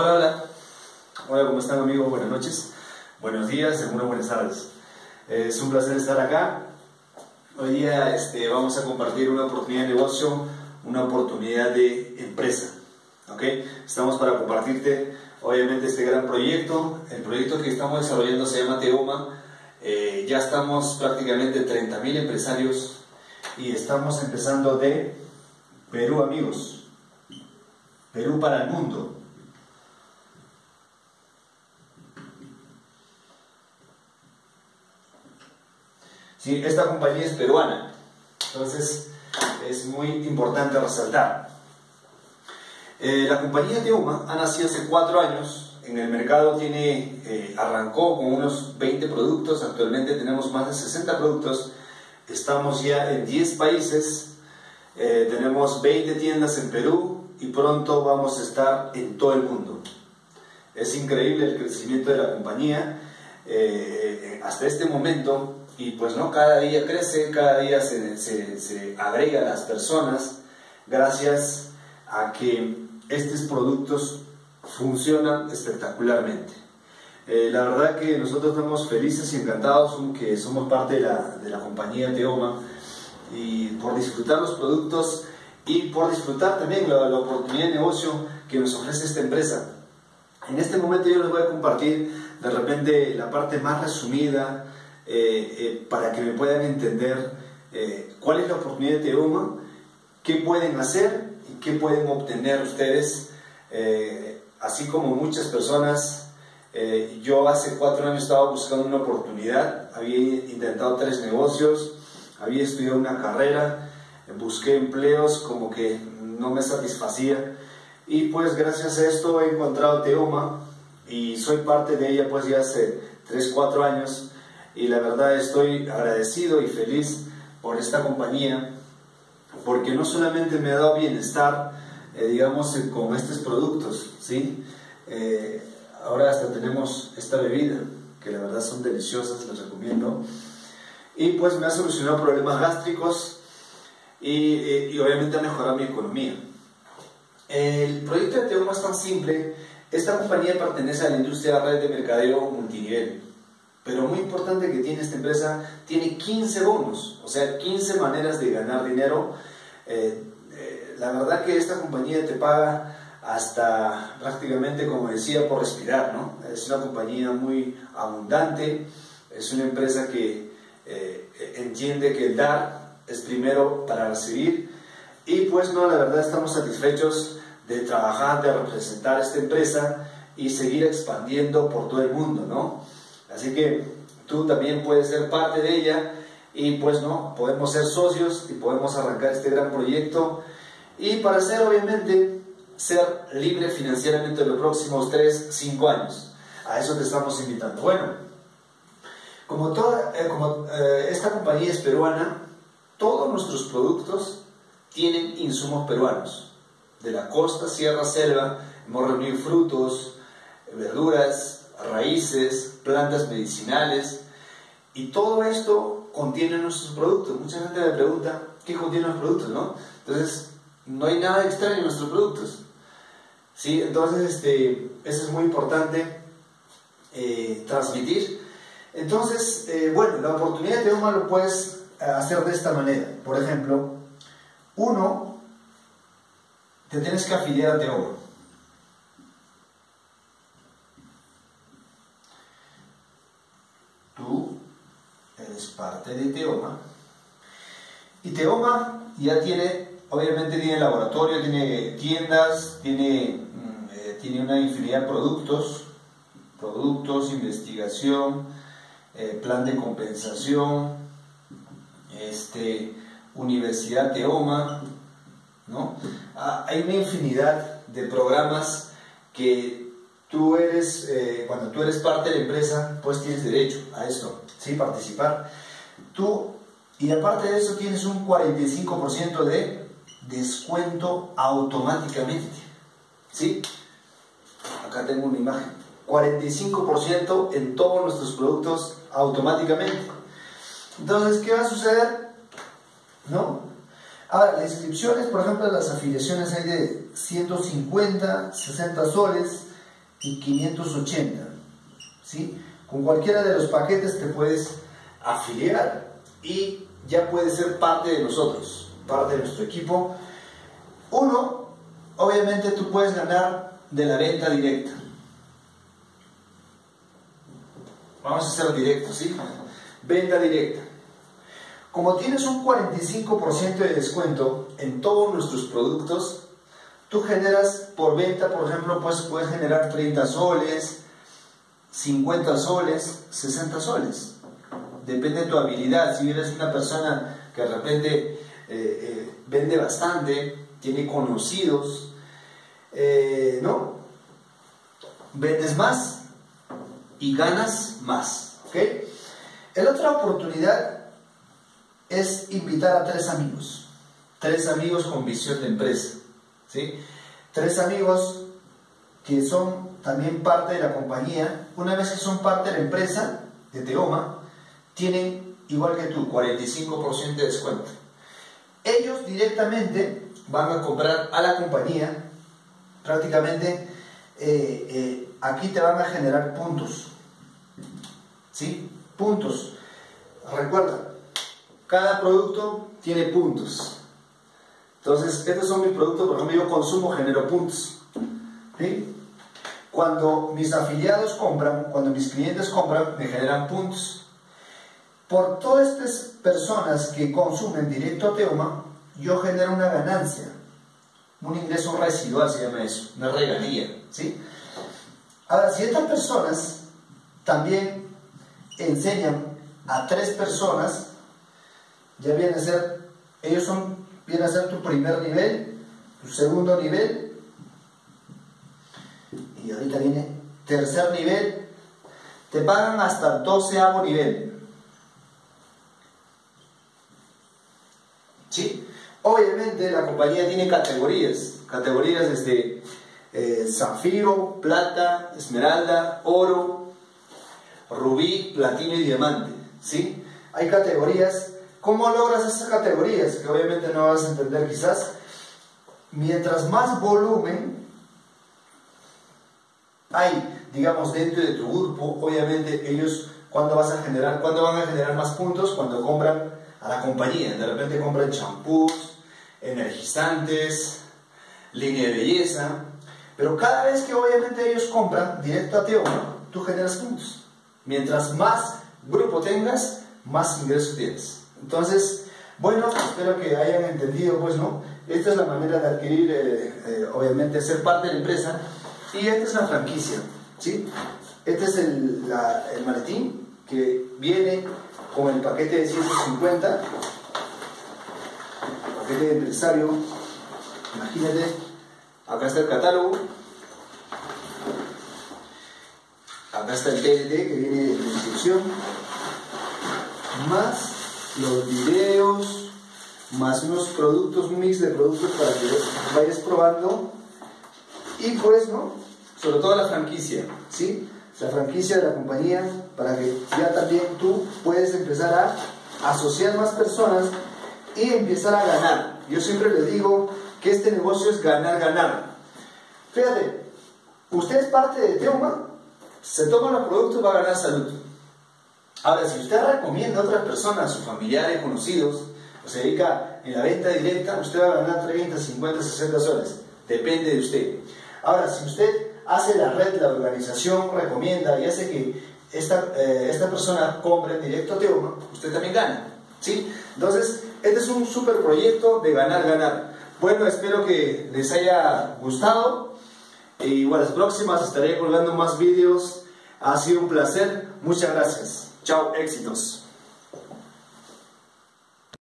Hola, hola. Hola, ¿cómo están amigos? Buenas noches. Buenos días, algunas buenas tardes. Es un placer estar acá. Hoy día este, vamos a compartir una oportunidad de negocio, una oportunidad de empresa. ¿ok? Estamos para compartirte, obviamente, este gran proyecto. El proyecto que estamos desarrollando se llama Teoma. Eh, ya estamos prácticamente 30.000 empresarios y estamos empezando de Perú, amigos. Perú para el mundo. Sí, esta compañía es peruana, entonces es muy importante resaltar. Eh, la compañía Teuma ha nacido hace cuatro años, en el mercado tiene, eh, arrancó con unos 20 productos, actualmente tenemos más de 60 productos, estamos ya en 10 países, eh, tenemos 20 tiendas en Perú y pronto vamos a estar en todo el mundo. Es increíble el crecimiento de la compañía. hasta este momento y pues no, cada día crece, cada día se, se, se agrega a las personas gracias a que estos productos funcionan espectacularmente. Eh, la verdad que nosotros estamos felices y encantados que somos parte de la, de la compañía Teoma y por disfrutar los productos y por disfrutar también la, la, oportunidad de negocio que nos ofrece esta empresa. En este momento yo les voy a compartir de repente la parte más resumida eh, eh, para que me puedan entender eh, cuál es la oportunidad de Teoma, qué pueden hacer y qué pueden obtener ustedes, así como muchas personas. yo hace cuatro años estaba buscando una oportunidad, había intentado tres negocios, había estudiado una carrera, busqué empleos como que no me satisfacía y pues gracias a esto he encontrado Teoma y soy parte de ella pues ya hace 3, 4 años y la verdad estoy agradecido y feliz por esta compañía porque no solamente me ha dado bienestar, eh, digamos, eh, con estos productos, ¿sí? Eh, ahora hasta tenemos esta bebida, que la verdad son deliciosas, les recomiendo. Y pues me ha solucionado problemas gástricos y, y obviamente ha mejorado mi economía. El proyecto de Teoma es tan simple. Esta compañía pertenece a la industria de red de mercadeo multinivel. Pero muy importante que tiene esta empresa, tiene 15 bonos, o sea, 15 maneras de ganar dinero. Eh, eh, la verdad que esta compañía te paga hasta prácticamente, como decía, por respirar, ¿no? Es una compañía muy abundante, es una empresa que eh, entiende que el dar es primero para recibir y pues no, la verdad estamos satisfechos de trabajar, de representar esta empresa y seguir expandiendo por todo el mundo, ¿no? Así que tú también puedes ser parte de ella y pues no, podemos ser socios y podemos arrancar este gran proyecto y para ser obviamente ser libre financieramente en los próximos 3, 5 años. A eso te estamos invitando. Bueno, como, toda, eh, como eh, esta compañía es peruana, todos nuestros productos tienen insumos peruanos. De la costa, sierra, selva, hemos reunido frutos, verduras, raíces, plantas medicinales, y todo esto contiene nuestros productos. Mucha gente me pregunta, ¿qué contienen los productos? ¿no? Entonces, no hay nada extraño en nuestros productos. ¿Sí? Entonces, este, eso es muy importante eh, transmitir. Entonces, eh, bueno, la oportunidad de Teoma lo puedes eh, hacer de esta manera. Por ejemplo, uno, te tienes que afiliar a Teoma. De Teoma. Y Teoma ya tiene, obviamente tiene laboratorio, tiene tiendas, tiene, mm, eh, tiene una infinidad de productos, productos, investigación, eh, plan de compensación, este, Universidad Teoma, ¿no? Ah, hay una infinidad de programas que tú eres, eh, cuando tú eres parte de la empresa, pues tienes derecho a esto, ¿sí? Participar tú, y aparte de eso, tienes un 45% de descuento automáticamente. ¿Sí? Acá tengo una imagen. 45% en todos nuestros productos automáticamente. Entonces, ¿qué va a suceder? ¿No? Ahora, las inscripciones, por ejemplo, las afiliaciones hay de 150, 60 soles, y 580. ¿sí? Con cualquiera de los paquetes te puedes afiliar y ya puedes ser parte de nosotros, parte de nuestro equipo. Uno, obviamente tú puedes ganar de la venta directa. Vamos a hacer directo, ¿sí? Venta directa. Como tienes un 45% de descuento en todos nuestros productos, tú generas por venta, por ejemplo, pues puedes generar 30 soles, 50 soles, 60 soles. Depende de tu habilidad. Si eres una persona que de repente eh, eh, vende bastante, tiene conocidos, eh, ¿no? Vendes más y ganas más. ¿Ok? La otra oportunidad es invitar a tres amigos. Tres amigos con visión de empresa. ¿sí? Tres amigos que son también parte de la compañía. Una vez que son parte de la empresa de Teoma, tienen, igual que tú, 45% de descuento. Ellos directamente van a comprar a la compañía, prácticamente eh, eh, aquí te van a generar puntos. ¿Sí? Puntos. Recuerda, cada producto tiene puntos. Entonces, estos son mis productos, por ejemplo, yo consumo, genero puntos. ¿Sí? Cuando mis afiliados compran, cuando mis clientes compran, me generan puntos. Por todas estas personas que consumen directo a Teoma, yo genero una ganancia, un ingreso residual se llama eso, una regalía. ¿sí? Ahora, si estas personas también enseñan a tres personas, ya viene a ser, ellos son, viene a ser tu primer nivel, tu segundo nivel, y ahorita viene tercer nivel, te pagan hasta doceavo nivel. ¿Sí? Obviamente la compañía tiene categorías, categorías desde eh, zafiro, plata, esmeralda, oro, rubí, platino y diamante. ¿sí? Hay categorías. ¿Cómo logras esas categorías? Que obviamente no vas a entender quizás. Mientras más volumen hay, digamos, dentro de tu grupo, obviamente ellos, cuando vas a generar, cuando van a generar más puntos? Cuando compran a la compañía. De repente compran champús, energizantes, línea de belleza. Pero cada vez que obviamente ellos compran directo a Teoma, tú generas puntos. Mientras más grupo tengas, más ingresos tienes. Entonces, bueno, espero que hayan entendido, pues, ¿no? Esta es la manera de adquirir, eh, eh, obviamente, ser parte de la empresa. Y esta es la franquicia, ¿sí? Este es el, el maletín que viene con el paquete de 150 de empresario, imagínate, acá está el catálogo, acá está el TLT que viene de la inscripción, más los videos, más unos productos, un mix de productos para que vayas probando y pues, ¿no? Sobre todo la franquicia, ¿sí? La franquicia de la compañía para que ya también tú puedes empezar a asociar más personas y empezar a ganar. Yo siempre les digo que este negocio es ganar, ganar. Fíjate, usted es parte de Teoma, se toma los productos y va a ganar salud. Ahora, si usted recomienda a otras personas, sus familiares, conocidos, o se dedica en la venta directa, usted va a ganar 30, 50, 60 soles. Depende de usted. Ahora, si usted hace la red, la organización, recomienda y hace que esta, eh, esta persona compre en directo a Teoma, usted también gana. ¿sí? Entonces, este es un super proyecto de ganar, ganar. Bueno, espero que les haya gustado. Y bueno, las próximas estaré colgando más vídeos. Ha sido un placer. Muchas gracias. Chao, éxitos.